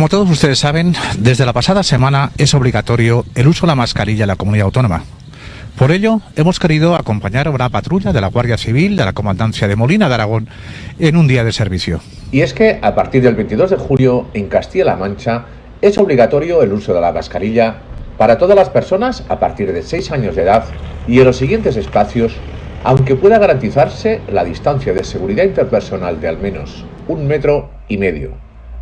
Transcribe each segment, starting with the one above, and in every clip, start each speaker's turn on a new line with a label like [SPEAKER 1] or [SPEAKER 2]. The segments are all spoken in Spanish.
[SPEAKER 1] Como todos ustedes saben, desde la pasada semana es obligatorio el uso de la mascarilla en la comunidad autónoma. Por ello, hemos querido acompañar a una patrulla de la Guardia Civil de la Comandancia de Molina de Aragón en un día de servicio.
[SPEAKER 2] Y es que a partir del 22 de julio, en Castilla-La Mancha, es obligatorio el uso de la mascarilla para todas las personas a partir de 6 años de edad y en los siguientes espacios, aunque pueda garantizarse la distancia de seguridad interpersonal de al menos un metro y medio.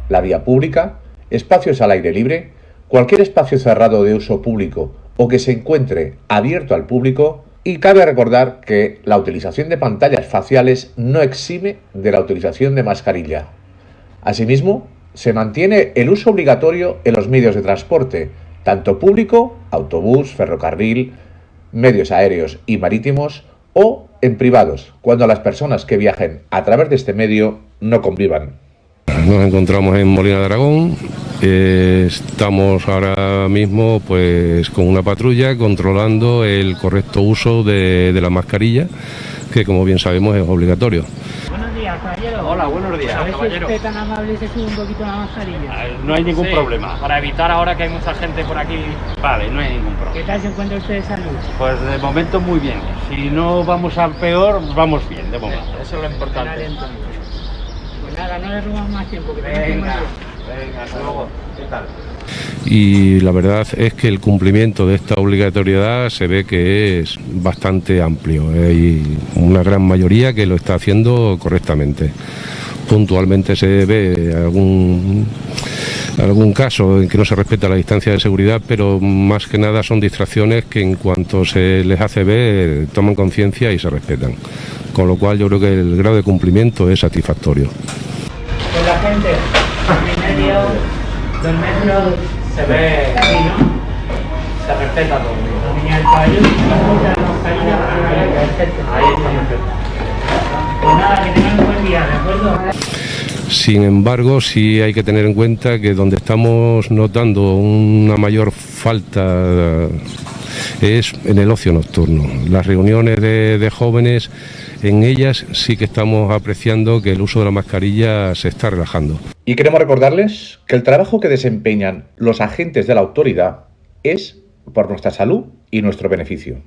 [SPEAKER 2] La vía pública, espacios al aire libre, cualquier espacio cerrado de uso público o que se encuentre abierto al público y cabe recordar que la utilización de pantallas faciales no exime de la utilización de mascarilla. Asimismo, se mantiene el uso obligatorio en los medios de transporte, tanto público, autobús, ferrocarril, medios aéreos y marítimos, o en privados, cuando las personas que viajen a través de este medio no convivan.
[SPEAKER 3] Nos encontramos en Molina de Aragón, eh, estamos ahora mismo pues con una patrulla controlando el correcto uso de, la mascarilla, que como bien sabemos es obligatorio.
[SPEAKER 4] Buenos días, caballero.
[SPEAKER 5] Hola, buenos días,
[SPEAKER 4] A ver
[SPEAKER 5] caballero.
[SPEAKER 4] si usted tan amable se sube un poquito la mascarilla.
[SPEAKER 5] Eh, No hay ningún
[SPEAKER 6] Sí,
[SPEAKER 5] problema.
[SPEAKER 6] Para evitar ahora que hay mucha gente por aquí.
[SPEAKER 5] Vale, no hay ningún
[SPEAKER 4] ¿Qué
[SPEAKER 5] problema.
[SPEAKER 4] tal se encuentra usted de salud?
[SPEAKER 5] Pues de momento muy bien. Si no vamos a peor, vamos bien, de momento.
[SPEAKER 6] Eso es lo importante.
[SPEAKER 4] Pues nada, no le robamos más tiempo. Que tenemos
[SPEAKER 5] Venga. Venga, hasta luego. ¿Qué tal?
[SPEAKER 3] Y la verdad es que el cumplimiento de esta obligatoriedad se ve que es bastante amplio. Hay una gran mayoría que lo está haciendo correctamente. Puntualmente se ve algún algún caso en que no se respeta la distancia de seguridad, pero más que nada son distracciones que en cuanto se les hace ver toman conciencia y se respetan. Con lo cual yo creo que el grado de cumplimiento es satisfactorio.
[SPEAKER 4] Pues la gente, en medio, dos metros,
[SPEAKER 6] Se ve,
[SPEAKER 4] sí, ¿no?
[SPEAKER 6] se respeta todo.
[SPEAKER 4] La niña del perfecto.
[SPEAKER 6] Ahí está perfecto.
[SPEAKER 4] Pues nada, que tengan un buen día, ¿de acuerdo?
[SPEAKER 3] Sin embargo, sí hay que tener en cuenta que donde estamos notando una mayor falta es en el ocio nocturno. Las reuniones de, jóvenes, en ellas sí que estamos apreciando que el uso de la mascarilla se está relajando.
[SPEAKER 2] Y queremos recordarles que el trabajo que desempeñan los agentes de la autoridad es por nuestra salud y nuestro beneficio.